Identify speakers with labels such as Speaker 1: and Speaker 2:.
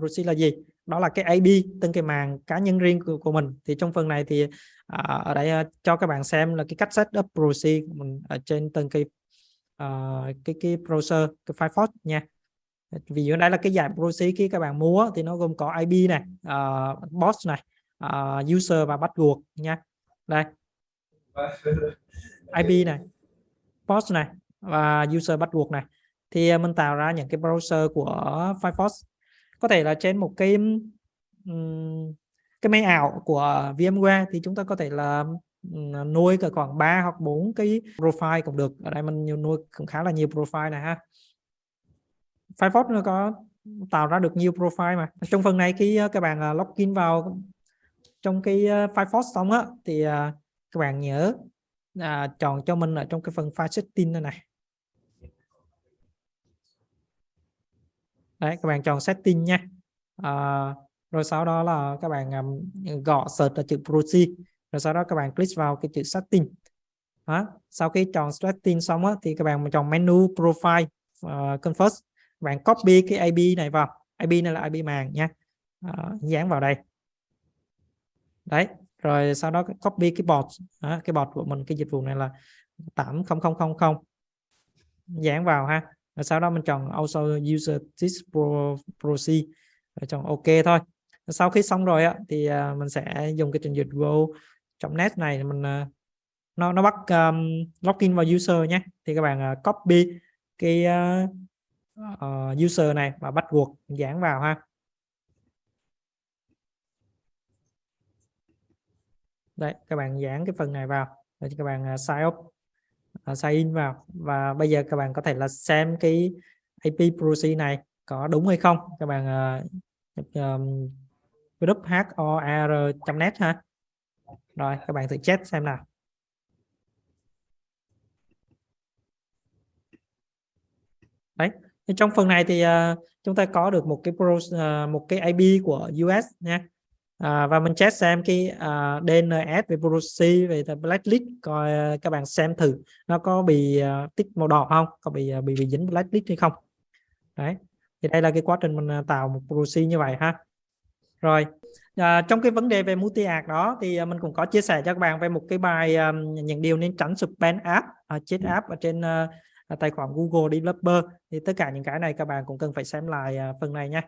Speaker 1: Rusi là gì? Đó là cái IP từng cái màng cá nhân riêng của, của mình. Thì trong phần này thì uh, ở đây uh, cho các bạn xem là cái cách setup proxy của mình ở trên từng cái uh, cái cái browser cái Firefox nha. Vì ở đây là cái dạng proxy khi các bạn mua thì nó gồm có IP này uh, boss này uh, user và bắt buộc nha. Đây. IP này boss này và user bắt buộc này. Thì mình tạo ra những cái browser của Firefox có thể là trên một cái um, cái máy ảo của VMware thì chúng ta có thể là nuôi cả khoảng 3 hoặc 4 cái profile cũng được. Ở đây mình nuôi cũng khá là nhiều profile này ha. Firefox nó có tạo ra được nhiều profile mà. Trong phần này khi ờ, các bạn ờ, login vào trong cái ờ, Firefox xong á thì các bạn nhớ à, chọn cho mình ở trong cái phần file setting này này. Đấy các bạn chọn setting nha. À, rồi sau đó là các bạn um, gõ search là chữ proxy rồi sau đó các bạn click vào cái chữ setting. Đó. sau khi chọn setting xong á, thì các bạn chọn menu profile ờ, uh, confirm bạn copy cái IP này vào. IP này là IP màng nha. À, dán vào đây. Đấy rồi sau đó copy cái bot. À, cái bot của mình cái dịch vụ này là 80000 dán vào ha rồi sau đó mình chọn also user this pro, proxy. Rồi chọn ok thôi. Sau khi xong rồi á thì à, mình sẽ dùng cái trình duyệt go.net này mình à, nó nó bắt um, login vào user nhé. Thì các bạn uh, copy cái uh, uh, user này và bắt buộc dán vào ha. Đấy các bạn dán cái phần này vào. Rồi các bạn uh, sign up. À, sign in vào. Và bây giờ các bạn có thể là xem cái IP proxy này có đúng hay không. Các bạn uh, um, group hor.net ha. Rồi các bạn thử check xem nào. Đấy trong phần này thì uh, chúng ta có được một cái pro, uh, một cái IP của US nha à, và mình check xem cái uh, à, DNS về proxy về blacklist coi uh, các bạn xem thử nó có bị uh, tích màu đỏ không có bị uh, bị, bị dính blacklist hay không. Đấy thì đây là cái quá trình mình tạo một proxy như vậy ha. Rồi à, trong cái vấn đề về multi ạc đó thì mình cũng có chia sẻ cho các bạn về một cái bài um, những điều nên tránh spam app uh, chết app ở trên uh, tài khoản Google Developer. Thì tất cả những cái này các bạn cũng cần phải xem lại uh, phần này nha